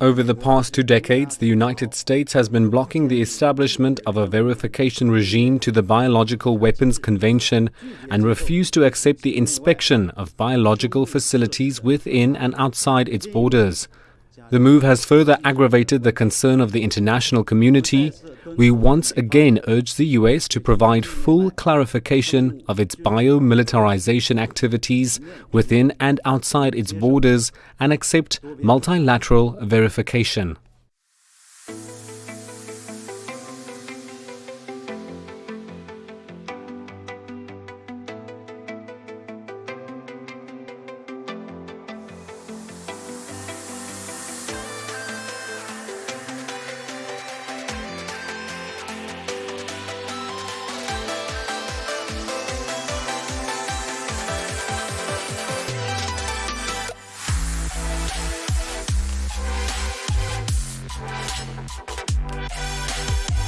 Over the past two decades, the United States has been blocking the establishment of a verification regime to the Biological Weapons Convention and refused to accept the inspection of biological facilities within and outside its borders. The move has further aggravated the concern of the international community. We once again urge the US to provide full clarification of its biomilitarization activities within and outside its borders and accept multilateral verification. We'll be right back.